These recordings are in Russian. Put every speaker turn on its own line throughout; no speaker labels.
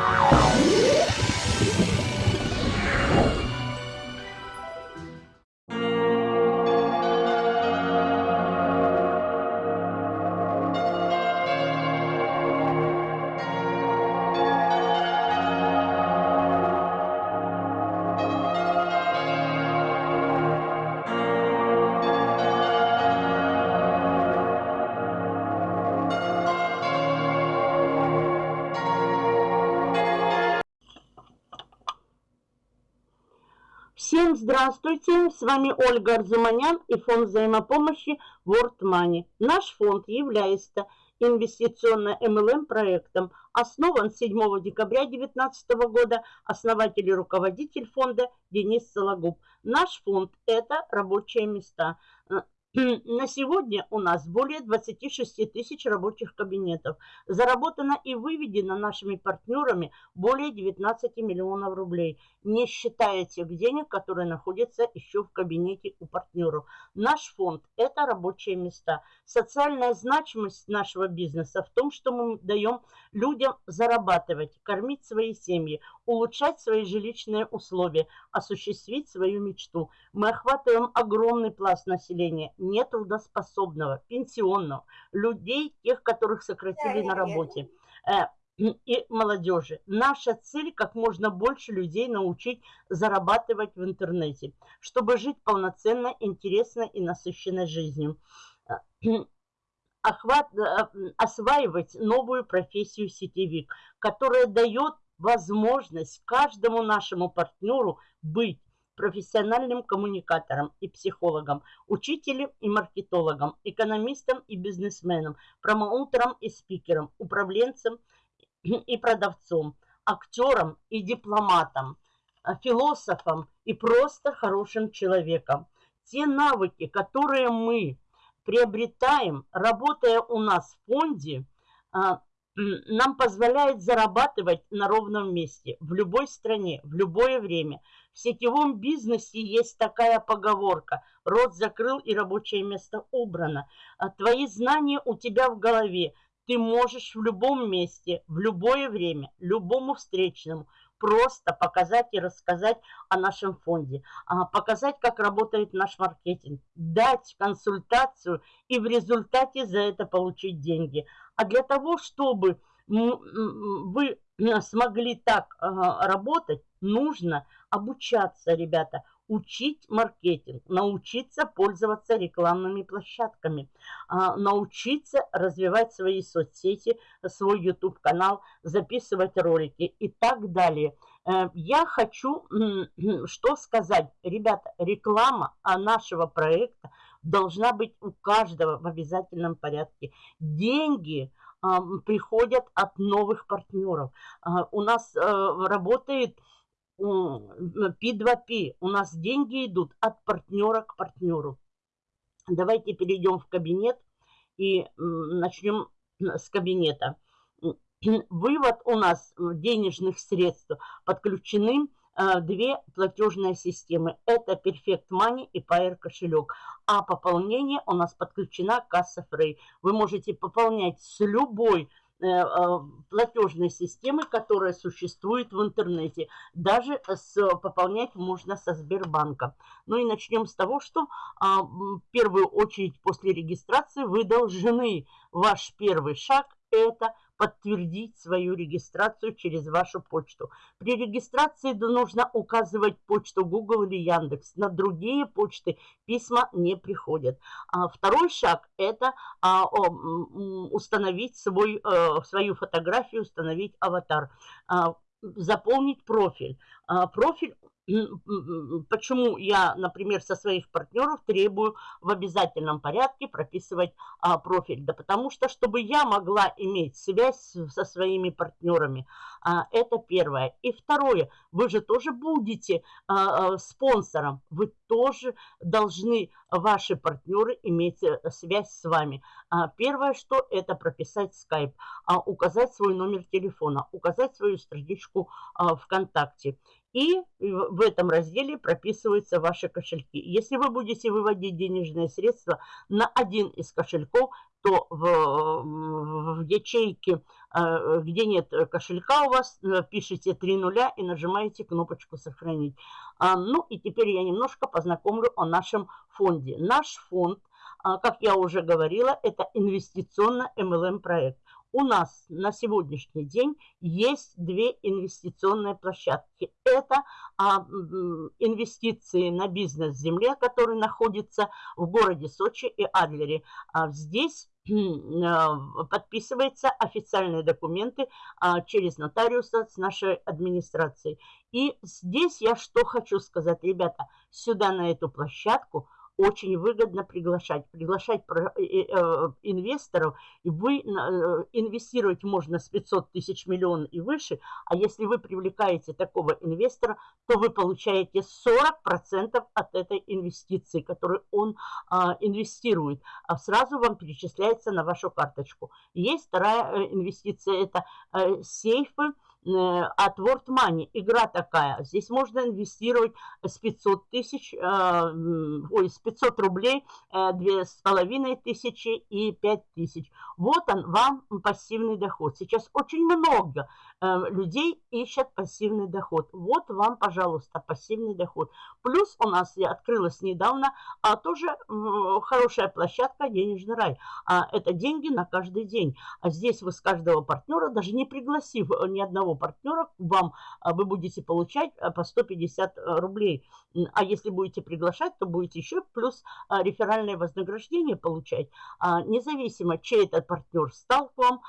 Всем здравствуйте! С вами Ольга Арзуманян и фонд взаимопомощи World Money. Наш фонд является инвестиционно MLM проектом. Основан 7 декабря 2019 года. Основатель и руководитель фонда Денис Сологуб. Наш фонд – это рабочие места. На сегодня у нас более 26 тысяч рабочих кабинетов. Заработано и выведено нашими партнерами более 19 миллионов рублей, не считая тех денег, которые находятся еще в кабинете у партнеров. Наш фонд – это рабочие места. Социальная значимость нашего бизнеса в том, что мы даем людям зарабатывать, кормить свои семьи, улучшать свои жилищные условия, осуществить свою мечту. Мы охватываем огромный пласт населения нетрудоспособного, пенсионного, людей, тех, которых сократили на работе э, и молодежи. Наша цель как можно больше людей научить зарабатывать в интернете, чтобы жить полноценно, интересно и насыщенной жизнью. Охват, э, осваивать новую профессию сетевик, которая дает возможность каждому нашему партнеру быть профессиональным коммуникатором и психологом, учителем и маркетологом, экономистом и бизнесменом, промоутером и спикером, управленцем и продавцом, актером и дипломатом, а, философом и просто хорошим человеком. Те навыки, которые мы приобретаем, работая у нас в фонде, а, нам позволяет зарабатывать на ровном месте, в любой стране, в любое время. В сетевом бизнесе есть такая поговорка «Рот закрыл и рабочее место убрано». А твои знания у тебя в голове. Ты можешь в любом месте, в любое время, любому встречному просто показать и рассказать о нашем фонде, а, показать, как работает наш маркетинг, дать консультацию и в результате за это получить деньги. А для того, чтобы вы смогли так работать, нужно обучаться, ребята, учить маркетинг, научиться пользоваться рекламными площадками, а, научиться развивать свои соцсети, свой YouTube-канал, записывать ролики и так далее. Э, я хочу что сказать. Ребята, реклама нашего проекта должна быть у каждого в обязательном порядке. Деньги приходят от новых партнеров. А, у нас э, работает P2P. У нас деньги идут от партнера к партнеру. Давайте перейдем в кабинет и начнем с кабинета. Вывод у нас денежных средств подключены Э, две платежные системы. Это Perfect Money и Pair кошелек. А пополнение у нас подключена касса Frey. Вы можете пополнять с любой э, э, платежной системы, которая существует в интернете. Даже с, пополнять можно со Сбербанка. Ну и начнем с того, что а, в первую очередь после регистрации вы должны, ваш первый шаг это подтвердить свою регистрацию через вашу почту. При регистрации нужно указывать почту Google или Яндекс. На другие почты письма не приходят. А второй шаг – это а, установить свой, а, свою фотографию, установить аватар, а, заполнить профиль. Профиль почему я, например, со своих партнеров требую в обязательном порядке прописывать а, профиль? Да потому что, чтобы я могла иметь связь со своими партнерами, а, это первое. И второе, вы же тоже будете а, а, спонсором, вы тоже должны, ваши партнеры, иметь э, связь с вами. А, первое, что это прописать скайп, а, указать свой номер телефона, указать свою страничку а, ВКонтакте. И в этом разделе прописываются ваши кошельки. Если вы будете выводить денежные средства на один из кошельков, то в, в ячейке где нет кошелька у вас, пишите три нуля и нажимаете кнопочку «Сохранить». Ну и теперь я немножко познакомлю о нашем фонде. Наш фонд, как я уже говорила, это инвестиционно-МЛМ проект у нас на сегодняшний день есть две инвестиционные площадки. Это а, инвестиции на бизнес-земле, который находится в городе Сочи и Адлере. А здесь а, подписываются официальные документы а, через нотариуса с нашей администрацией. И здесь я что хочу сказать, ребята, сюда на эту площадку – очень выгодно приглашать. Приглашать э, э, инвесторов, и вы э, инвестировать можно с 500 тысяч миллион и выше, а если вы привлекаете такого инвестора, то вы получаете 40% от этой инвестиции, которую он а, инвестирует, а сразу вам перечисляется на вашу карточку. Есть вторая инвестиция, это сейфы, Э, от World Money. Игра такая. Здесь можно инвестировать с 500 тысяч, э, ой, с 500 рублей, э, две с половиной тысячи и 5 тысяч. Вот он, вам пассивный доход. Сейчас очень много людей ищут пассивный доход. Вот вам, пожалуйста, пассивный доход. Плюс у нас я открылась недавно а тоже хорошая площадка «Денежный рай». А это деньги на каждый день. А здесь вы с каждого партнера, даже не пригласив ни одного партнера вам а, вы будете получать а, по 150 а, рублей. А если будете приглашать, то будете еще плюс реферальное вознаграждение получать. Независимо, чей этот партнер стал к вам,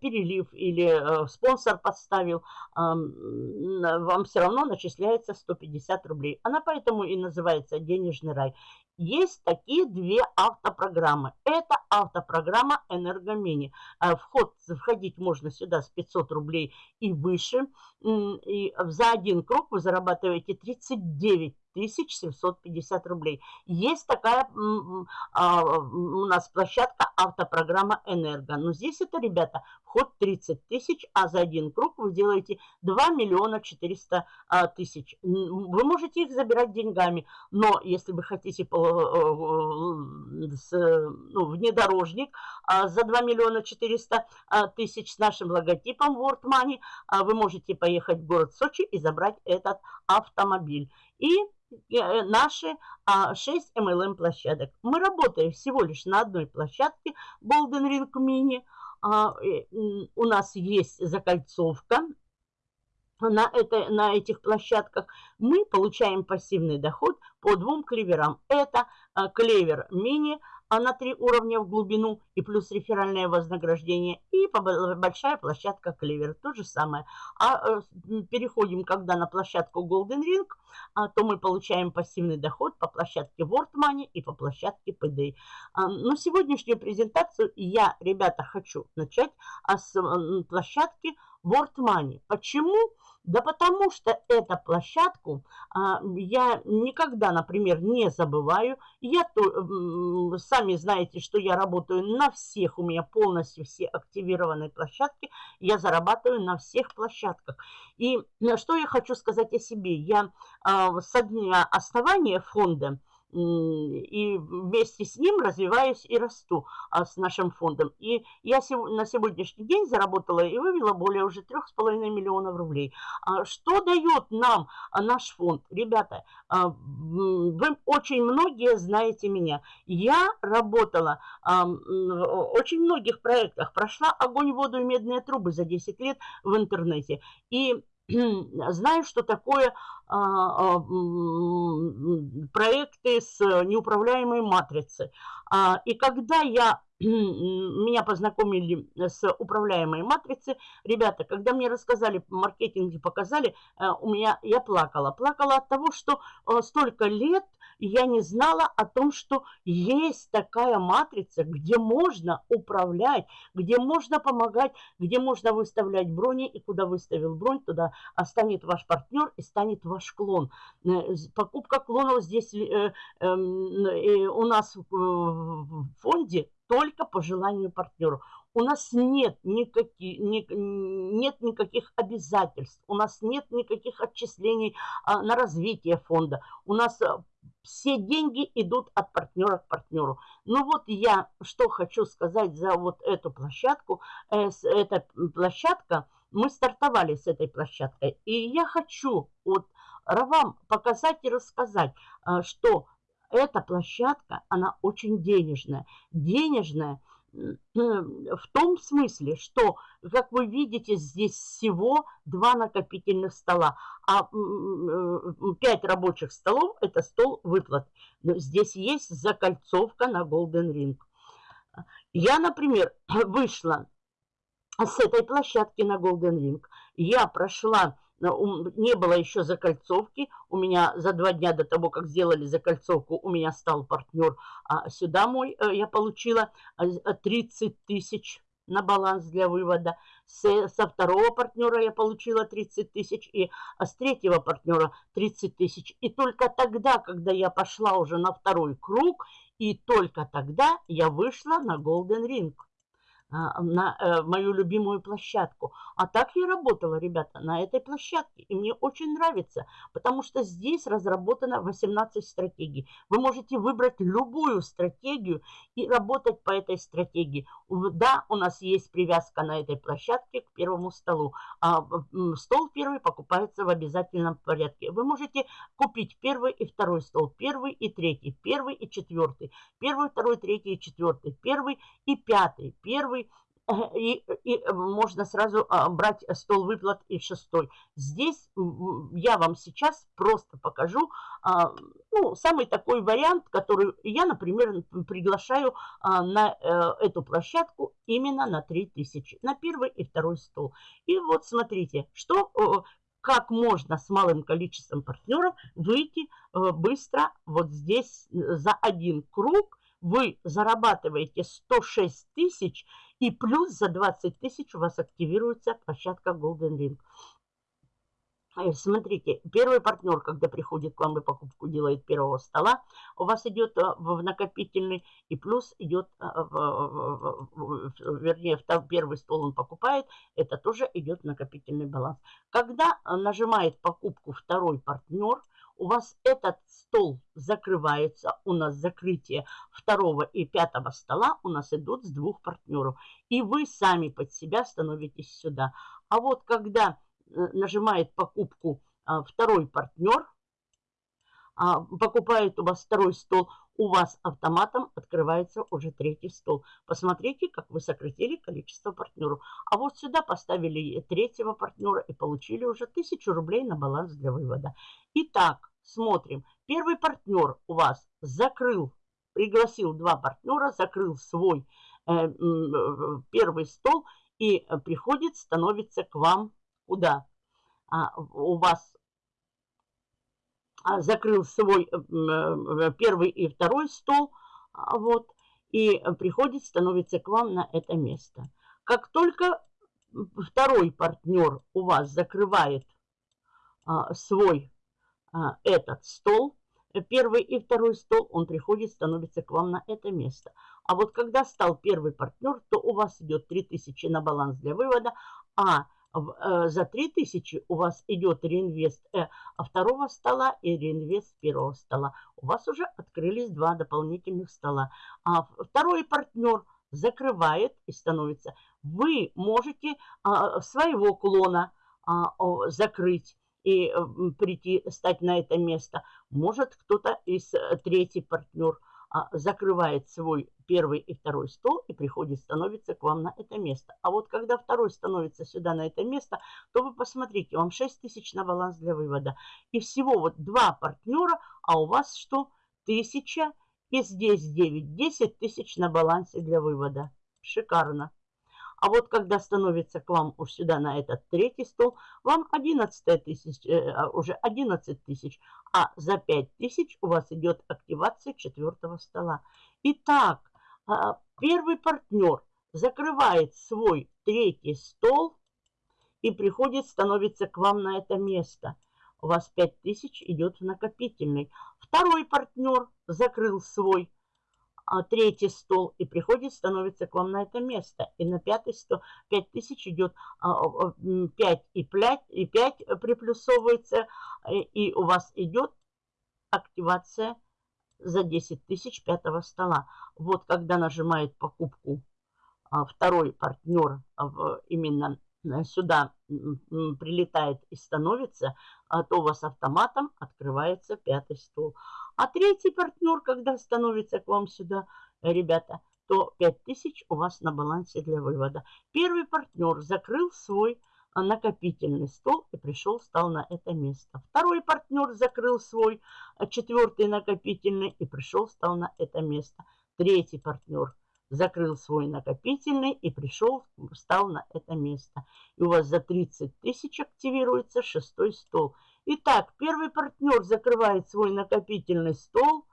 перелив или спонсор подставил, вам все равно начисляется 150 рублей. Она поэтому и называется «Денежный рай». Есть такие две автопрограммы. Это автопрограмма «Энергомини». Э, вход, входить можно сюда с 500 рублей и выше. И за один круг вы зарабатываете 39 750 рублей. Есть такая а, у нас площадка автопрограмма «Энерго». Но здесь это, ребята, вход 30 тысяч, а за один круг вы делаете 2 миллиона 400 а, тысяч. Вы можете их забирать деньгами, но если вы хотите по, с, ну, внедорожник а, за 2 миллиона 400 а, тысяч с нашим логотипом World Money, а, вы можете поехать в город Сочи и забрать этот автомобиль. И Э, наши 6 MLM площадок. Мы работаем всего лишь на одной площадке Golden Ring Mini. У нас есть закольцовка на, это, на этих площадках. Мы получаем пассивный доход по двум клеверам. Это а, клевер мини – а на три уровня в глубину и плюс реферальное вознаграждение. И большая площадка Клевер, то же самое. А э, переходим, когда на площадку Golden Ring, а, то мы получаем пассивный доход по площадке World Money и по площадке PD. А, но сегодняшнюю презентацию я, ребята, хочу начать а с площадки World Money. Почему? Да потому что эту площадку а, я никогда, например, не забываю. Я то, сами знаете, что я работаю на всех, у меня полностью все активированные площадки. Я зарабатываю на всех площадках. И что я хочу сказать о себе. Я а, со дня основания фонда и вместе с ним развиваюсь и расту а, с нашим фондом. И я на сегодняшний день заработала и вывела более уже 3,5 миллионов рублей. А, что дает нам а, наш фонд? Ребята, вы очень многие знаете меня. Я работала в очень многих проектах, прошла огонь, воду и медные трубы за 10 лет в интернете. И знаю, что такое а, проекты с неуправляемой матрицей. А, и когда я меня познакомили с управляемой матрицей. Ребята, когда мне рассказали, маркетинге показали, э, у меня я плакала. Плакала от того, что э, столько лет я не знала о том, что есть такая матрица, где можно управлять, где можно помогать, где можно выставлять брони, и куда выставил бронь, туда станет ваш партнер и станет ваш клон. Э, покупка клонов здесь эм, у нас в фонде только по желанию партнера. У нас нет, никаких, ни, нет никаких обязательств, у нас нет никаких отчислений а, на развитие фонда. У нас а, все деньги идут от партнера к партнеру. Ну вот я что хочу сказать за вот эту площадку. Э, эта площадка, мы стартовали с этой площадкой. И я хочу вот вам показать и рассказать, э, что эта площадка, она очень денежная. Денежная – в том смысле, что, как вы видите, здесь всего два накопительных стола, а пять рабочих столов – это стол выплат. Но здесь есть закольцовка на Golden Ring. Я, например, вышла с этой площадки на Golden Ring. Я прошла не было еще закольцовки. У меня за два дня до того, как сделали закольцовку, у меня стал партнер. А сюда мой э, я получила 30 э, тысяч на баланс для вывода. С, со второго партнера я получила 30 тысяч, и а с третьего партнера 30 тысяч. И только тогда, когда я пошла уже на второй круг, и только тогда я вышла на Golden Ring. А, на э, мою любимую площадку. А так я работала, ребята, на этой площадке. И мне очень нравится, потому что здесь разработано 18 стратегий. Вы можете выбрать любую стратегию и работать по этой стратегии. Да, у нас есть привязка на этой площадке к первому столу. А стол первый покупается в обязательном порядке. Вы можете купить первый и второй стол, первый и третий, первый и четвертый, первый, второй, третий и четвертый, первый и пятый, первый и, и э, можно сразу а, брать стол выплат и шестой. Здесь я вам сейчас просто покажу а, ну, самый такой вариант, который я, например, приглашаю а, на э, эту площадку именно на 3000, на первый и второй стол. И вот смотрите, что, как можно с малым количеством партнеров выйти э, быстро вот здесь за один круг, вы зарабатываете 106 тысяч и плюс за 20 тысяч у вас активируется площадка Golden Ring. Э, смотрите, первый партнер, когда приходит к вам и покупку делает первого стола, у вас идет э, в накопительный, и плюс идет, э, в, вернее, первый стол он покупает, это тоже идет накопительный баланс. Когда нажимает покупку второй партнер, у вас этот стол закрывается, у нас закрытие второго и пятого стола у нас идут с двух партнеров. И вы сами под себя становитесь сюда. А вот когда э, нажимает покупку а, второй партнер, а, покупает у вас второй стол, у вас автоматом открывается уже третий стол. Посмотрите, как вы сократили количество партнеров. А вот сюда поставили третьего партнера и получили уже 1000 рублей на баланс для вывода. Итак, смотрим. Первый партнер у вас закрыл, пригласил два партнера, закрыл свой э, э, первый стол и приходит, становится к вам куда? А, у вас а, закрыл свой э, э, первый и второй стол, а, вот, и приходит, становится к вам на это место. Как только второй партнер у вас закрывает а, свой этот стол, первый и второй стол, он приходит, становится к вам на это место. А вот когда стал первый партнер, то у вас идет 3000 на баланс для вывода, а э, за 3000 у вас идет реинвест э, второго стола и реинвест первого стола. У вас уже открылись два дополнительных стола. А второй партнер закрывает и становится. Вы можете а, своего клона а, закрыть и э, прийти, стать на это место. Может, кто-то из э, третий партнер а, закрывает свой первый и второй стол и приходит, становится к вам на это место. А вот когда второй становится сюда на это место, то вы посмотрите, вам 6 тысяч на баланс для вывода. И всего вот два партнера, а у вас что? Тысяча и здесь 9, 10 тысяч на балансе для вывода. Шикарно. А вот когда становится к вам уж сюда на этот третий стол, вам 11 тысяч, э, а, уже 11 тысяч, а за 5 тысяч у вас идет активация четвертого стола. Итак, э, первый партнер закрывает свой третий стол и приходит, становится к вам на это место. У вас 5 тысяч идет в накопительный. Второй партнер закрыл свой а, третий стол и приходит, становится к вам на это место. И на пятый стол 5 тысяч идет а, 5 и 5, и 5 приплюсовывается, и у вас идет активация за 10 тысяч пятого стола. Вот когда нажимает покупку а, второй партнер именно э, сюда прилетает и становится, а то у вас автоматом открывается пятый стол. А третий партнер, когда становится к вам сюда, ребята, то 5000 у вас на балансе для вывода. Первый партнер закрыл свой накопительный стол и пришел, стал на это место. Второй партнер закрыл свой а, четвертый накопительный и пришел, стал на это место. Третий партнер закрыл свой накопительный и пришел, встал на это место. И у вас за 30 тысяч активируется шестой стол. Итак, первый партнер закрывает свой накопительный стол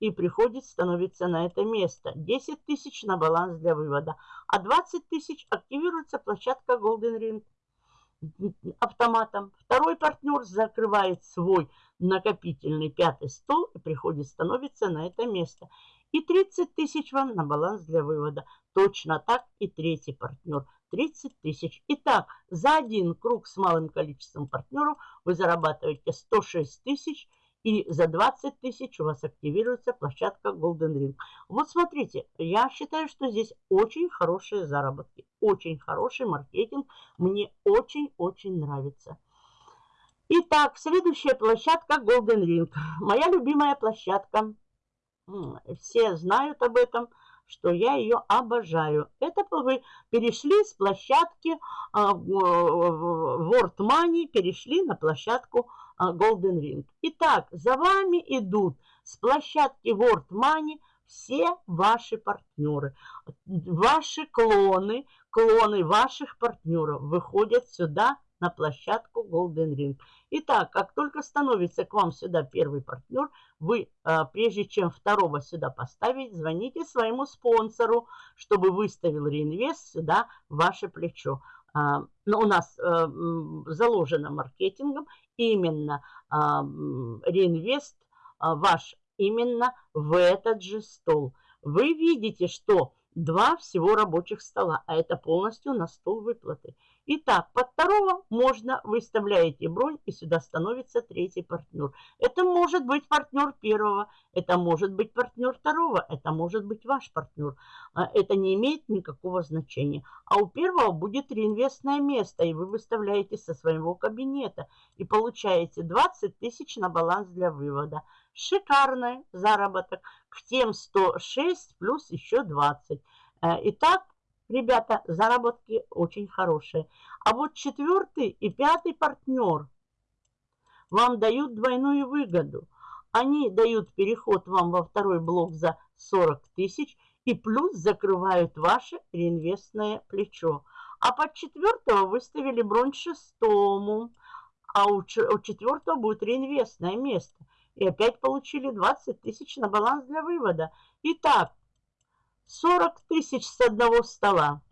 и приходит, становится на это место. 10 тысяч на баланс для вывода. А 20 тысяч активируется площадка Golden Ring автоматом. Второй партнер закрывает свой накопительный пятый стол и приходит, становится на это место. И 30 тысяч вам на баланс для вывода. Точно так и третий партнер. 30 тысяч. Итак, за один круг с малым количеством партнеров вы зарабатываете 106 тысяч и за 20 тысяч у вас активируется площадка Golden Ring. Вот смотрите, я считаю, что здесь очень хорошие заработки, очень хороший маркетинг. Мне очень-очень нравится. Итак, следующая площадка Golden Ring. Моя любимая площадка. Все знают об этом, что я ее обожаю. Это вы перешли с площадки а, World Money, перешли на площадку а, Golden Ring. Итак, за вами идут с площадки World Money все ваши партнеры. Ваши клоны, клоны ваших партнеров выходят сюда на площадку Golden Ring. Итак, как только становится к вам сюда первый партнер, вы, а, прежде чем второго сюда поставить, звоните своему спонсору, чтобы выставил реинвест сюда ваше плечо. А, Но ну, у нас э, заложено маркетингом именно а, реинвест ваш именно в этот же стол. Вы видите, что два всего рабочих стола, а это полностью на стол выплаты. Итак, под второго можно, выставляете бронь, и сюда становится третий партнер. Это может быть партнер первого, это может быть партнер второго, это может быть ваш партнер. А, это не имеет никакого значения. А у первого будет реинвестное место, и вы выставляете со своего кабинета. И получаете 20 тысяч на баланс для вывода. Шикарный заработок. К тем 106 плюс еще 20. Э, итак, Ребята, заработки очень хорошие. А вот четвертый и пятый партнер вам дают двойную выгоду. Они дают переход вам во второй блок за 40 тысяч и плюс закрывают ваше реинвестное плечо. А под четвертого выставили бронь шестому, а у четвертого будет реинвестное место. И опять получили 20 тысяч на баланс для вывода. Итак, 40 тысяч с одного стола.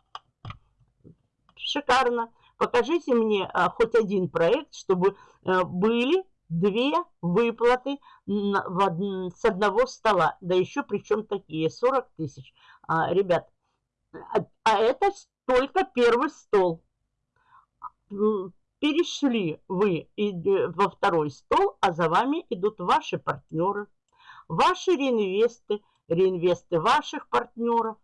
Шикарно. Покажите мне а, хоть один проект, чтобы а, были две выплаты на, в, с одного стола. Да еще причем такие 40 тысяч. А, ребят, а, а это только первый стол. Перешли вы во второй стол, а за вами идут ваши партнеры, ваши реинвесты, реинвесты ваших партнеров.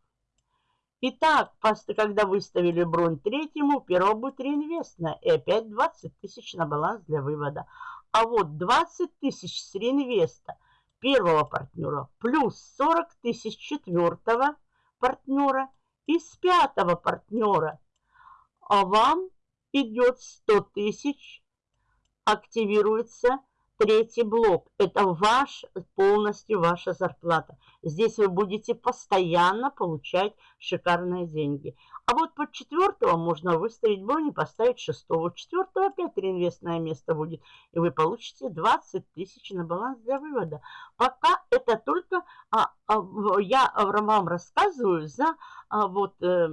Итак, когда выставили бронь третьему, первого будет реинвестная. И опять 20 тысяч на баланс для вывода. А вот 20 тысяч с реинвеста первого партнера плюс 40 тысяч четвертого партнера и с пятого партнера. А вам идет 100 тысяч, активируется Третий блок – это ваш, полностью ваша зарплата. Здесь вы будете постоянно получать шикарные деньги. А вот под четвертого можно выставить бронь поставить шестого. Четвертого опять реинвестное место будет. И вы получите 20 тысяч на баланс для вывода. Пока это только а, а, я вам рассказываю за а, вот э,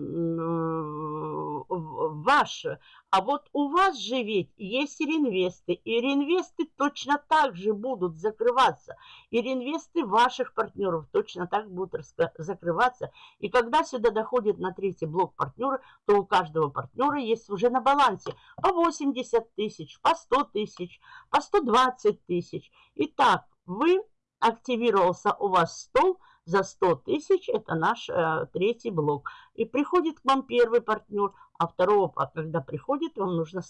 ваше. А вот у вас же ведь есть реинвесты. И реинвесты точно так же будут закрываться. И реинвесты ваших партнеров точно так будут закрываться. И когда сюда доходит на третий блок партнера, то у каждого партнера есть уже на балансе по 80 тысяч, по 100 тысяч, по 120 тысяч. Итак, вы активировался у вас стол за 100 тысяч, это наш э, третий блок. И приходит к вам первый партнер, а второго, когда приходит, вам нужно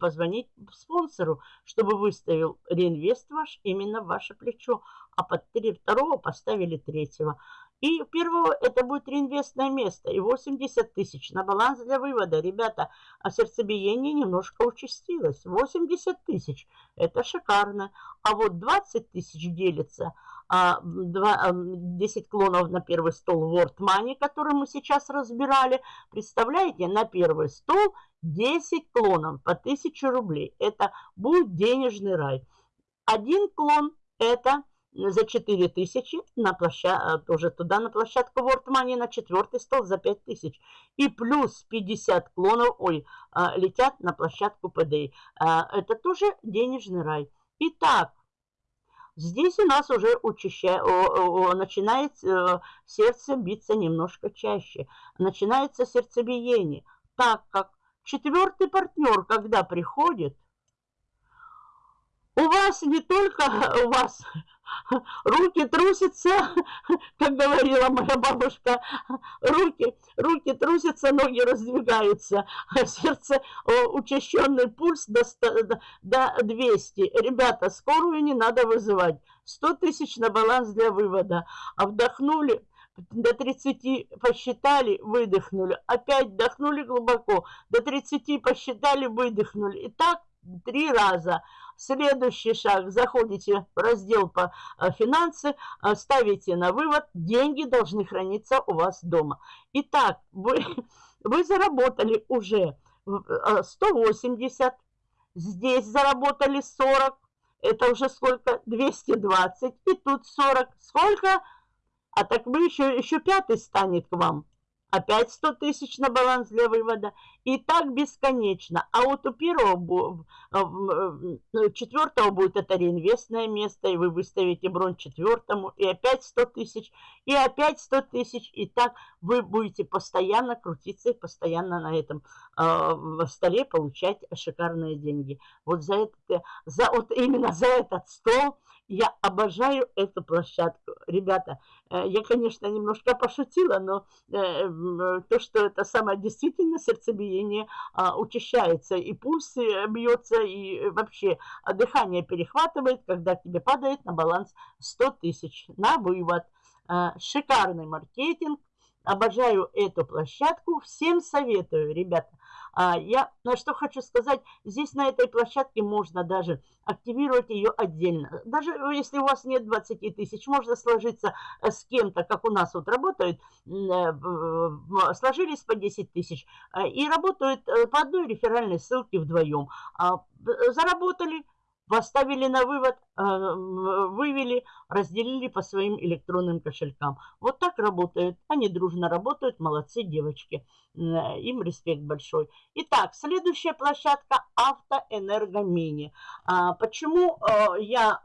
позвонить спонсору, чтобы выставил реинвест ваш именно ваше плечо, а под второго поставили третьего. И первого это будет реинвестное место и 80 тысяч на баланс для вывода. Ребята, а сердцебиение немножко участилось. 80 тысяч, это шикарно. А вот 20 тысяч делится, а, 2, 10 а, клонов на первый стол World Money, который мы сейчас разбирали. Представляете, на первый стол 10 клонов по 1000 рублей. Это будет денежный рай. Один клон это за 4 тысячи на площадку, тоже туда на площадку World Money на четвертый стол за 5 тысяч. И плюс 50 клонов, ой, а, летят на площадку PDA. А, это тоже денежный рай. Итак, здесь у нас уже учаща... начинает э, сердце биться немножко чаще. Начинается сердцебиение, так как четвертый партнер, когда приходит, у вас не только у вас руки трусятся, как говорила моя бабушка, руки, руки трусятся, ноги раздвигаются, сердце, учащенный пульс до, 100, до 200. Ребята, скорую не надо вызывать. 100 тысяч на баланс для вывода. А вдохнули, до 30 посчитали, выдохнули. Опять вдохнули глубоко, до 30 посчитали, выдохнули. И так три раза. Следующий шаг. Заходите в раздел по э, финансы, э, ставите на вывод. Деньги должны храниться у вас дома. Итак, вы, вы заработали уже 180. Э, Здесь заработали 40. Это уже сколько? 220. И тут 40. Сколько? А так вы еще, еще пятый станет к вам. Опять 100 тысяч на баланс для вывода. И так бесконечно. А вот у первого, э, э, четвертого будет это реинвестное место, и вы выставите бронь четвертому, и опять 100 тысяч, и опять 100 тысяч. И так вы будете постоянно крутиться и постоянно на этом э, столе получать шикарные деньги. Вот за это, за, вот именно за этот стол я обожаю эту площадку. Ребята, э, я, конечно, немножко пошутила, но то, что это самое действительно сердцебиение а, учащается, и пульс э, бьется, и вообще дыхание перехватывает, когда тебе падает на баланс 100 тысяч на вывод. Шикарный маркетинг, Обожаю эту площадку. Всем советую, ребята. А, я на что хочу сказать, здесь на этой площадке можно даже активировать ее отдельно. Даже если у вас нет 20 тысяч, можно сложиться э, с кем-то, как у нас вот работают, э, сложились по 10 тысяч э, и работают по одной реферальной ссылке вдвоем. А, заработали, поставили на вывод, а, вывели, разделили по своим электронным кошелькам. Вот так работают. Они дружно работают. Молодцы девочки. Им респект большой. Итак, следующая площадка Автоэнергомини. А, почему а, я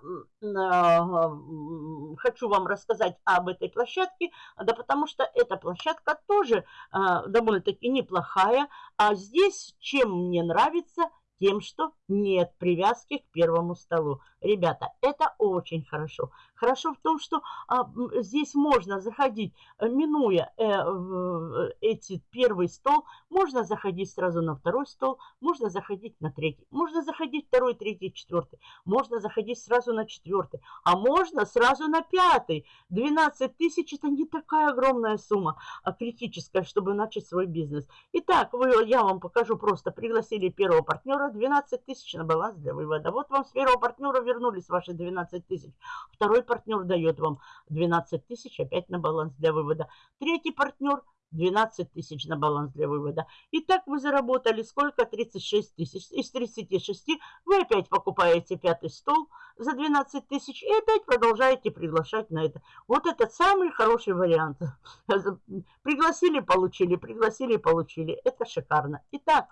хочу вам рассказать об этой площадке? Да потому что эта площадка тоже довольно-таки неплохая. А здесь чем мне нравится – тем, что нет привязки к первому столу. Ребята, это очень хорошо. Хорошо в том, что а, здесь можно заходить, э, минуя э, э, эти первый стол, можно заходить сразу на второй стол, можно заходить на третий, можно заходить второй, третий, четвертый, можно заходить сразу на четвертый, а можно сразу на пятый. 12 тысяч это не такая огромная сумма, а критическая, чтобы начать свой бизнес. Итак, вы, я вам покажу, просто пригласили первого партнера, 12 тысяч на баланс для вывода. Вот вам с первого партнера вернулись ваши 12 тысяч. Второй партнер дает вам 12 тысяч опять на баланс для вывода. Третий партнер 12 тысяч на баланс для вывода. И так вы заработали сколько? 36 тысяч. Из 36 вы опять покупаете пятый стол за 12 тысяч и опять продолжаете приглашать на это. Вот этот самый хороший вариант. Пригласили, получили, пригласили, получили. Это шикарно. Итак,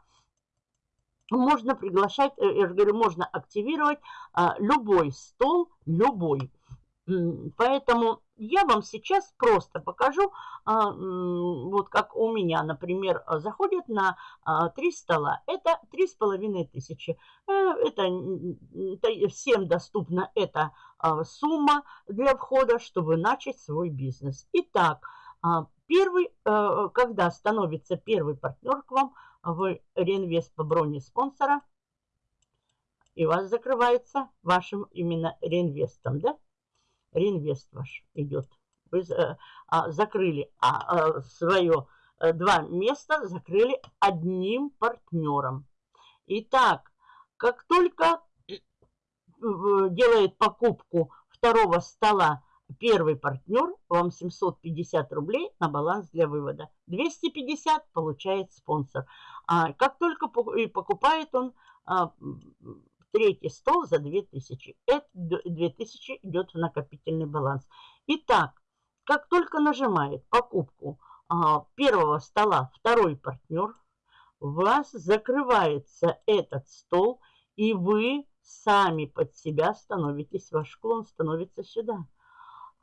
можно приглашать, э, я же говорю, можно активировать а, любой стол, любой. Поэтому я вам сейчас просто покажу, а, вот как у меня, например, заходят на а, три стола. Это три с половиной тысячи. Э, это, всем доступна эта а, сумма для входа, чтобы начать свой бизнес. Итак, первый, э, когда становится первый партнер к вам, вы реинвест по броне спонсора, и вас закрывается вашим именно реинвестом, да? Реинвест ваш идет. Вы а, закрыли а, а, свое э, два места, закрыли одним партнером. Итак, как только э, делает покупку второго стола первый партнер, вам 750 рублей на баланс для вывода. 250 получает спонсор. А как только покупает он третий стол за 2000. Это 2000 идет в накопительный баланс. Итак, как только нажимает покупку а, первого стола второй партнер, у вас закрывается этот стол, и вы сами под себя становитесь, ваш клон становится сюда.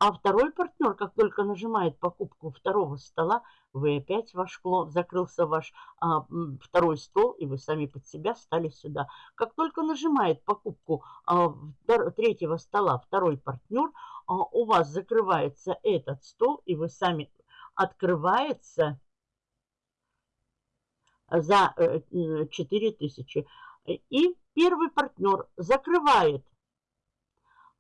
А второй партнер, как только нажимает покупку второго стола, вы опять ваш клон, закрылся ваш а, второй стол, и вы сами под себя стали сюда. Как только нажимает покупку а, третьего стола второй партнер, а, у вас закрывается этот стол, и вы сами открывается за 4000. Э, и первый партнер закрывает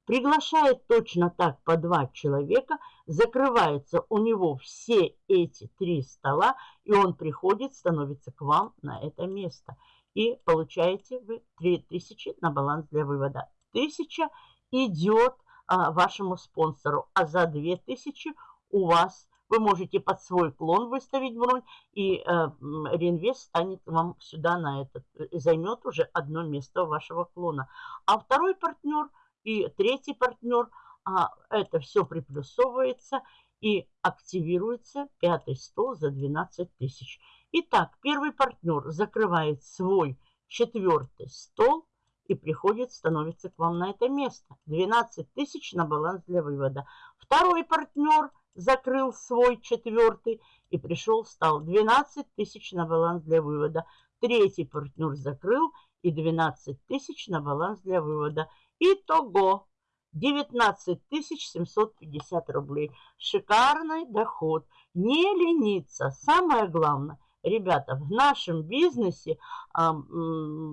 приглашает точно так по два человека, закрывается у него все эти три стола, и он приходит, становится к вам на это место. И получаете вы 3000 на баланс для вывода. 1000 идет а, вашему спонсору, а за 2000 у вас вы можете под свой клон выставить бронь, и э, реинвест станет вам сюда на этот, займет уже одно место вашего клона. А второй партнер – и третий партнер, а это все приплюсовывается и активируется пятый стол за 12 тысяч. Итак, первый партнер закрывает свой четвертый стол и приходит, становится к вам на это место. 12 тысяч на баланс для вывода. Второй партнер закрыл свой четвертый и пришел, стал 12 тысяч на баланс для вывода. Третий партнер закрыл и 12 тысяч на баланс для вывода. Итого 19 750 рублей. Шикарный доход. Не лениться. Самое главное, ребята, в нашем бизнесе а,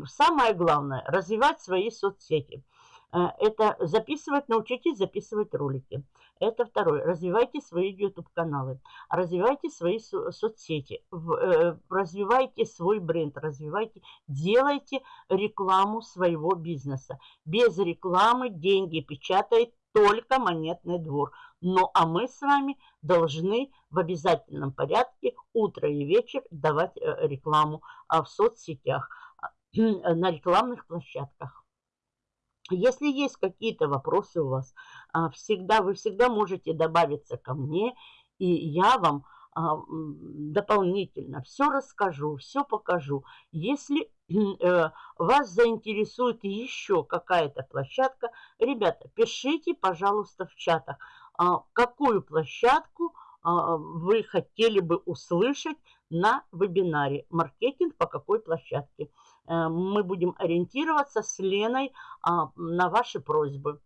самое главное развивать свои соцсети. Э, это записывать, научитесь записывать ролики. Это второе. Развивайте свои YouTube-каналы. Развивайте свои со соцсети. В, э, развивайте свой бренд. Развивайте, делайте рекламу своего бизнеса. Без рекламы деньги печатает только монетный двор. Ну а мы с вами должны в обязательном порядке утро и вечер давать э, рекламу а, в соцсетях, на рекламных площадках. Если есть какие-то вопросы у вас, а, всегда, вы всегда можете добавиться ко мне, и я вам а, дополнительно все расскажу, все покажу. Если э, вас заинтересует еще какая-то площадка, ребята, пишите, пожалуйста, в чатах, а, какую площадку вы хотели бы услышать на вебинаре «Маркетинг по какой площадке». Э, мы будем ориентироваться с Леной а, на ваши просьбы.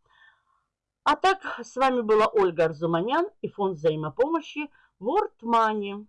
А так, с вами была Ольга Арзуманян и фонд взаимопомощи World Money.